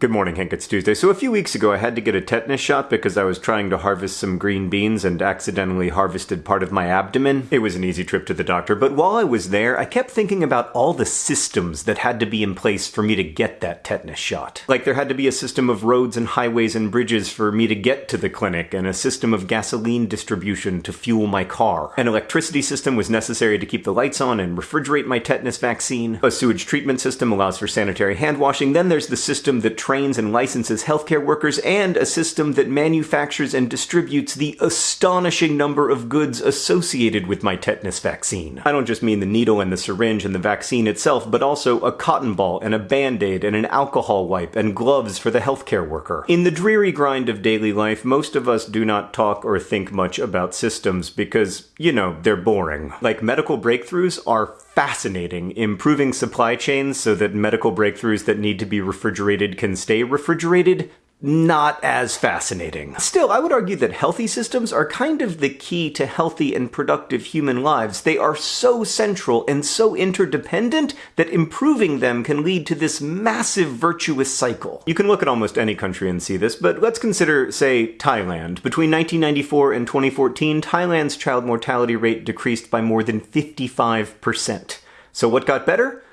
Good morning, Hank. It's Tuesday. So a few weeks ago, I had to get a tetanus shot because I was trying to harvest some green beans and accidentally harvested part of my abdomen. It was an easy trip to the doctor, but while I was there, I kept thinking about all the systems that had to be in place for me to get that tetanus shot. Like there had to be a system of roads and highways and bridges for me to get to the clinic, and a system of gasoline distribution to fuel my car. An electricity system was necessary to keep the lights on and refrigerate my tetanus vaccine. A sewage treatment system allows for sanitary hand washing. Then there's the system that trains and licenses healthcare workers, and a system that manufactures and distributes the astonishing number of goods associated with my tetanus vaccine. I don't just mean the needle and the syringe and the vaccine itself, but also a cotton ball and a band-aid and an alcohol wipe and gloves for the healthcare worker. In the dreary grind of daily life, most of us do not talk or think much about systems because, you know, they're boring. Like medical breakthroughs are fascinating, improving supply chains so that medical breakthroughs that need to be refrigerated can stay refrigerated not as fascinating. Still, I would argue that healthy systems are kind of the key to healthy and productive human lives. They are so central and so interdependent that improving them can lead to this massive virtuous cycle. You can look at almost any country and see this, but let's consider, say, Thailand. Between 1994 and 2014, Thailand's child mortality rate decreased by more than 55%. So what got better?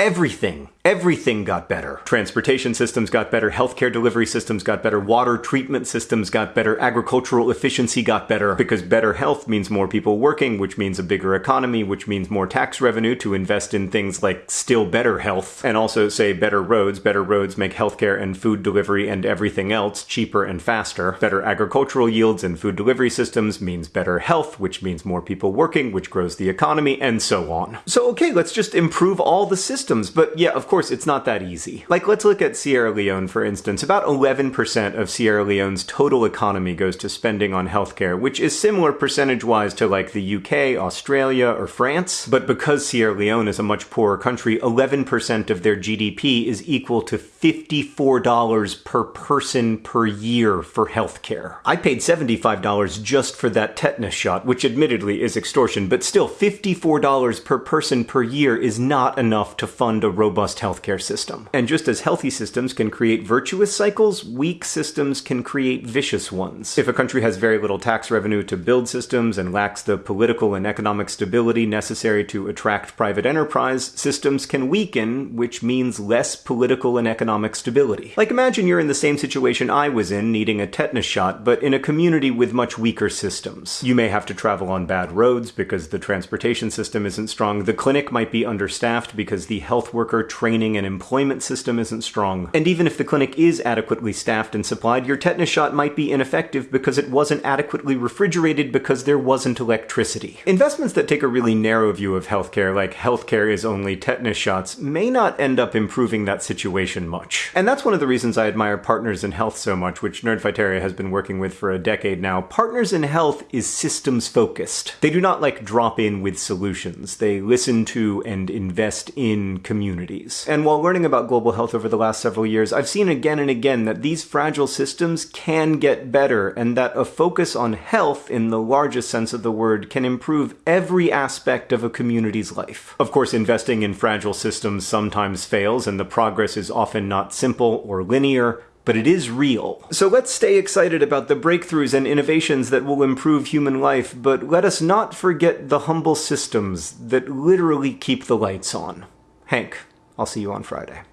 Everything. Everything got better. Transportation systems got better, healthcare delivery systems got better, water treatment systems got better, agricultural efficiency got better, because better health means more people working, which means a bigger economy, which means more tax revenue to invest in things like still better health, and also say better roads. Better roads make healthcare and food delivery and everything else cheaper and faster. Better agricultural yields and food delivery systems means better health, which means more people working, which grows the economy, and so on. So okay, let's just improve all the systems, but yeah, of course, it's not that easy. Like, let's look at Sierra Leone, for instance. About 11% of Sierra Leone's total economy goes to spending on healthcare, which is similar percentage-wise to like the UK, Australia, or France. But because Sierra Leone is a much poorer country, 11% of their GDP is equal to $54 per person per year for healthcare. I paid $75 just for that tetanus shot, which admittedly is extortion, but still $54 per person per year is not enough to fund a robust healthcare system. And just as healthy systems can create virtuous cycles, weak systems can create vicious ones. If a country has very little tax revenue to build systems and lacks the political and economic stability necessary to attract private enterprise, systems can weaken, which means less political and economic stability. Like imagine you're in the same situation I was in, needing a tetanus shot, but in a community with much weaker systems. You may have to travel on bad roads because the transportation system isn't strong. The clinic might be understaffed because the health worker training and employment system isn't strong. And even if the clinic is adequately staffed and supplied, your tetanus shot might be ineffective because it wasn't adequately refrigerated because there wasn't electricity. Investments that take a really narrow view of healthcare, like healthcare is only tetanus shots, may not end up improving that situation much. And that's one of the reasons I admire Partners in Health so much, which Nerdfighteria has been working with for a decade now. Partners in Health is systems focused. They do not like drop in with solutions. They listen to and invest in communities. And while learning about global health over the last several years, I've seen again and again that these fragile systems can get better, and that a focus on health, in the largest sense of the word, can improve every aspect of a community's life. Of course, investing in fragile systems sometimes fails, and the progress is often not simple or linear, but it is real. So let's stay excited about the breakthroughs and innovations that will improve human life, but let us not forget the humble systems that literally keep the lights on. Hank. I'll see you on Friday.